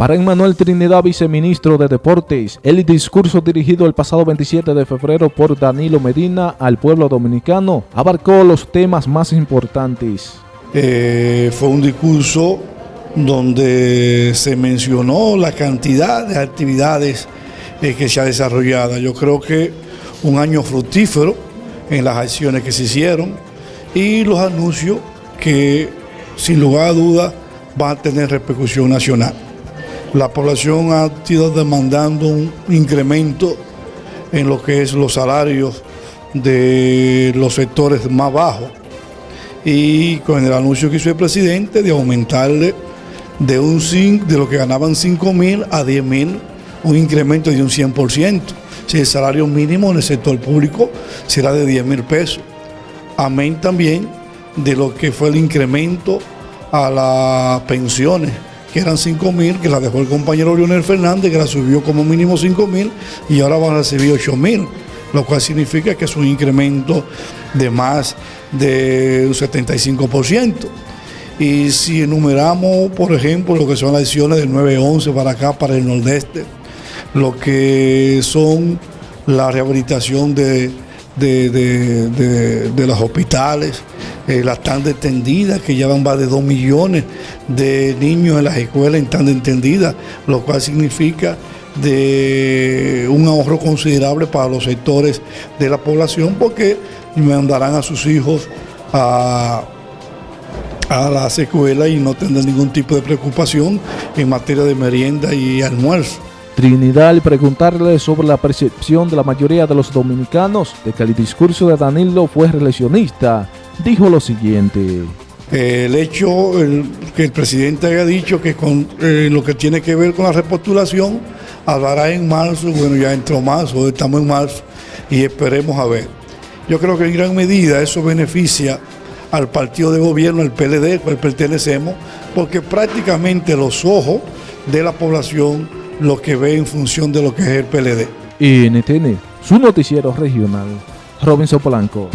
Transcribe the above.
Para Emmanuel Trinidad, viceministro de Deportes, el discurso dirigido el pasado 27 de febrero por Danilo Medina al pueblo dominicano abarcó los temas más importantes. Eh, fue un discurso donde se mencionó la cantidad de actividades eh, que se ha desarrollado. Yo creo que un año fructífero en las acciones que se hicieron y los anuncios que sin lugar a dudas van a tener repercusión nacional la población ha ido demandando un incremento en lo que es los salarios de los sectores más bajos y con el anuncio que hizo el presidente de aumentarle de, un, de lo que ganaban 5 mil a 10 mil, un incremento de un 100%. Si el salario mínimo en el sector público será de 10 mil pesos. Amén también de lo que fue el incremento a las pensiones que eran 5 mil, que la dejó el compañero Leonel Fernández, que la subió como mínimo 5 mil y ahora van a recibir 8 mil, lo cual significa que es un incremento de más de un 75%. Y si enumeramos, por ejemplo, lo que son las acciones del 911 para acá, para el nordeste, lo que son la rehabilitación de, de los hospitales, eh, la tanda extendida, que ya van más de 2 millones de niños en las escuelas en tanda extendida, lo cual significa de un ahorro considerable para los sectores de la población porque mandarán a sus hijos a, a las escuelas y no tendrán ningún tipo de preocupación en materia de merienda y almuerzo. Trinidad al preguntarle sobre la percepción de la mayoría de los dominicanos de que el discurso de Danilo fue relacionista, dijo lo siguiente. El hecho que el presidente haya dicho que con eh, lo que tiene que ver con la repostulación hablará en marzo, bueno ya entró marzo, estamos en marzo y esperemos a ver. Yo creo que en gran medida eso beneficia al partido de gobierno, al PLD, al cual pertenecemos, porque prácticamente los ojos de la población lo que ve en función de lo que es el PLD. NTN, su noticiero regional, Robinson Polanco.